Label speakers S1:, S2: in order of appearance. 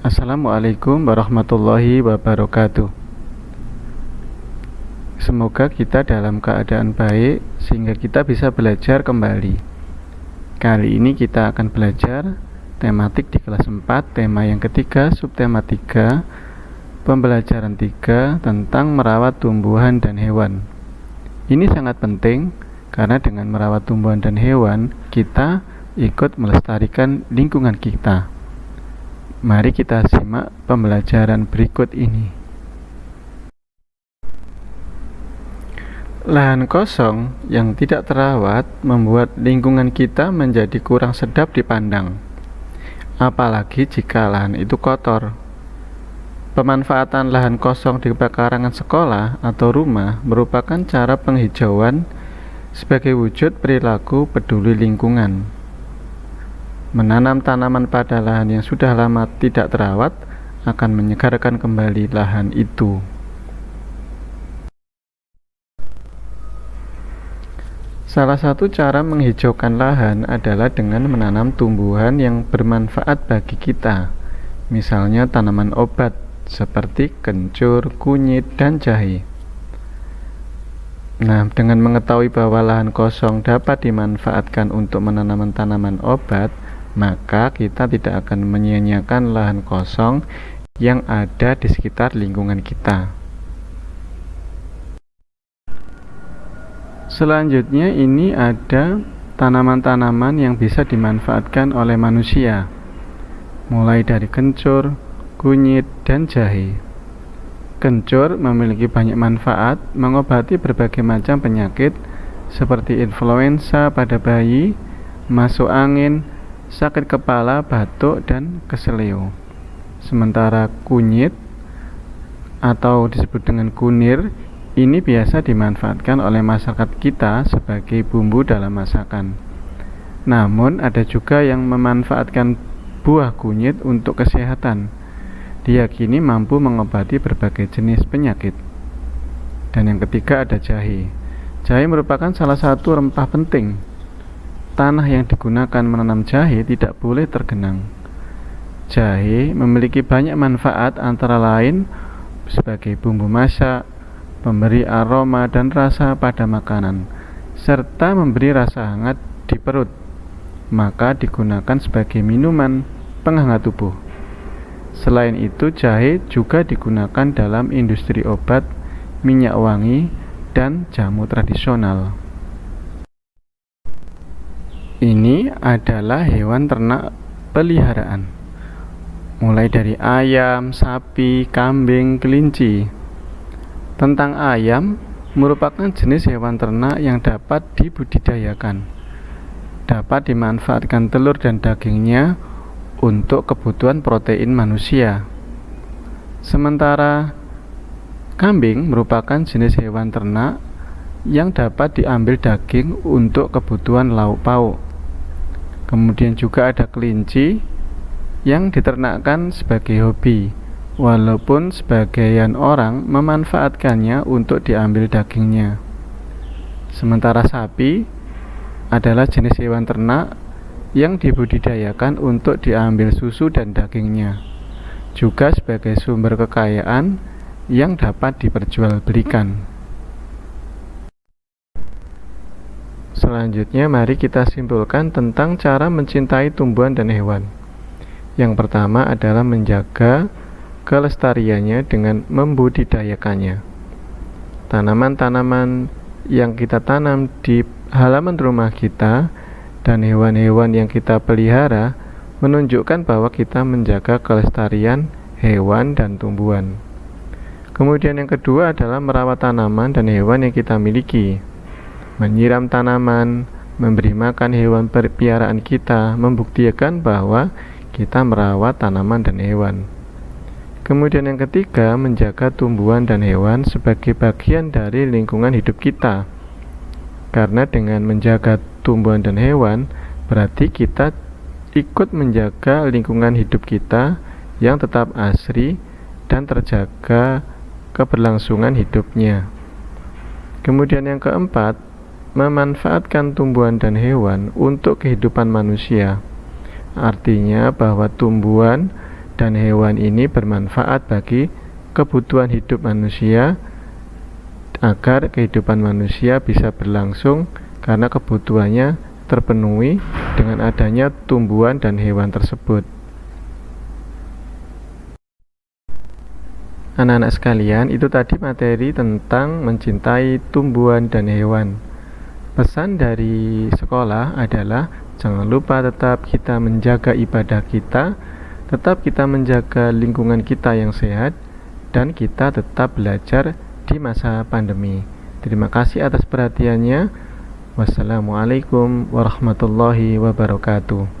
S1: Assalamualaikum warahmatullahi wabarakatuh. Semoga kita dalam keadaan baik sehingga kita bisa belajar kembali. Kali ini kita akan belajar tematik di kelas 4, tema yang ketiga, subtema 3, pembelajaran 3 tentang merawat tumbuhan dan hewan. Ini sangat penting karena dengan merawat tumbuhan dan hewan, kita ikut melestarikan lingkungan kita. Mari kita simak pembelajaran berikut ini. Lahan kosong yang tidak terawat membuat lingkungan kita menjadi kurang sedap dipandang. Apalagi jika lahan itu kotor. Pemanfaatan lahan kosong di pekarangan sekolah atau rumah merupakan cara penghijauan sebagai wujud perilaku peduli lingkungan. Menanam tanaman pada lahan yang sudah lama tidak terawat akan menyegarkan kembali lahan itu. Salah satu cara menghijaukan lahan adalah dengan menanam tumbuhan yang bermanfaat bagi kita, misalnya tanaman obat seperti kencur, kunyit, dan jahe. Nah, dengan mengetahui bahwa lahan kosong dapat dimanfaatkan untuk menanam tanaman obat, maka kita tidak akan menyia-nyiakan lahan kosong yang ada di sekitar lingkungan kita. Selanjutnya ini ada tanaman-tanaman yang bisa dimanfaatkan oleh manusia, mulai dari kencur, kunyit, dan jahe. Kencur memiliki banyak manfaat mengobati berbagai macam penyakit seperti influenza pada bayi, masuk angin, sakit kepala, batuk, dan keseleo. Sementara kunyit atau disebut dengan kunir ini biasa dimanfaatkan oleh masyarakat kita sebagai bumbu dalam masakan. Namun ada juga yang memanfaatkan buah kunyit untuk kesehatan. Diyakini mampu mengobati berbagai jenis penyakit. Dan yang ketiga ada jahe. Jahe merupakan salah satu rempah penting tanah yang digunakan menanam jahe tidak boleh tergenang. Jahe memiliki banyak manfaat antara lain sebagai bumbu masak, memberi aroma dan rasa pada makanan, serta memberi rasa hangat di perut. Maka digunakan sebagai minuman penghangat tubuh. Selain itu, jahe juga digunakan dalam industri obat, minyak wangi, dan jamu tradisional. Ini adalah hewan ternak peliharaan, mulai dari ayam, sapi, kambing, kelinci. Tentang ayam, merupakan jenis hewan ternak yang dapat dibudidayakan, dapat dimanfaatkan telur dan dagingnya untuk kebutuhan protein manusia. Sementara kambing merupakan jenis hewan ternak yang dapat diambil daging untuk kebutuhan lauk pauk Kemudian juga ada kelinci yang diternakkan sebagai hobi, walaupun sebagian orang memanfaatkannya untuk diambil dagingnya. Sementara sapi adalah jenis hewan ternak yang dibudidayakan untuk diambil susu dan dagingnya, juga sebagai sumber kekayaan yang dapat diperjualbelikan. Selanjutnya mari kita simpulkan tentang cara mencintai tumbuhan dan hewan. Yang pertama adalah menjaga kelestariannya dengan membudidayakannya. Tanaman-tanaman yang kita tanam di halaman rumah kita dan hewan-hewan yang kita pelihara menunjukkan bahwa kita menjaga kelestarian hewan dan tumbuhan. Kemudian yang kedua adalah merawat tanaman dan hewan yang kita miliki menyiram tanaman, memberi makan hewan piaraan kita membuktikan bahwa kita merawat tanaman dan hewan. Kemudian yang ketiga, menjaga tumbuhan dan hewan sebagai bagian dari lingkungan hidup kita. Karena dengan menjaga tumbuhan dan hewan, berarti kita ikut menjaga lingkungan hidup kita yang tetap asri dan terjaga keberlangsungan hidupnya. Kemudian yang keempat, memanfaatkan tumbuhan dan hewan untuk kehidupan manusia. Artinya bahwa tumbuhan dan hewan ini bermanfaat bagi kebutuhan hidup manusia agar kehidupan manusia bisa berlangsung karena kebutuhannya terpenuhi dengan adanya tumbuhan dan hewan tersebut. Anak-anak sekalian, itu tadi materi tentang mencintai tumbuhan dan hewan. Pesan dari sekolah adalah jangan lupa tetap kita menjaga ibadah kita, tetap kita menjaga lingkungan kita yang sehat, dan kita tetap belajar di masa pandemi. Terima kasih atas perhatiannya. Wassalamualaikum warahmatullahi wabarakatuh.